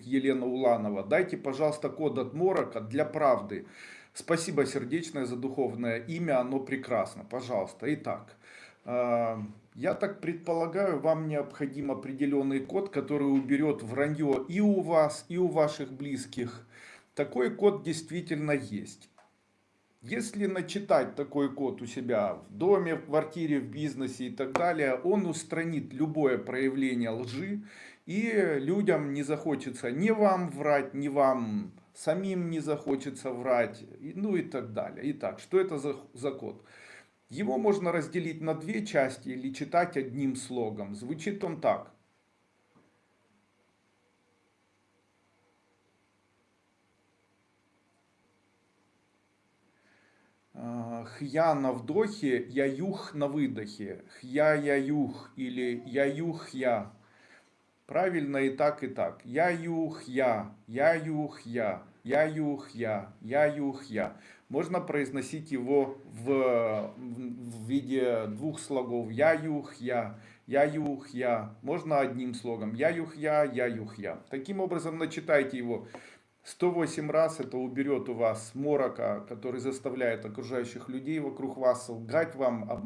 Елена Уланова. Дайте, пожалуйста, код от Морока для правды. Спасибо сердечное за духовное имя, оно прекрасно. Пожалуйста. Итак, э, я так предполагаю, вам необходим определенный код, который уберет вранье и у вас, и у ваших близких. Такой код действительно есть. Если начитать такой код у себя в доме, в квартире, в бизнесе и так далее, он устранит любое проявление лжи, и людям не захочется ни вам врать, ни вам самим не захочется врать, ну и так далее. Итак, что это за, за код? Его можно разделить на две части или читать одним слогом. Звучит он так. Хья на вдохе, яюх на выдохе. Хья яюх или яюх я. Правильно и так, и так. Яюх я, яюх я, яюх я, яюх я. Можно произносить его в, в виде двух слогов. Яюх я, яюх я. Можно одним слогом. Яюх я, яюх я. Таким образом начитайте его 108 раз это уберет у вас морока, который заставляет окружающих людей вокруг вас лгать вам, обманывать.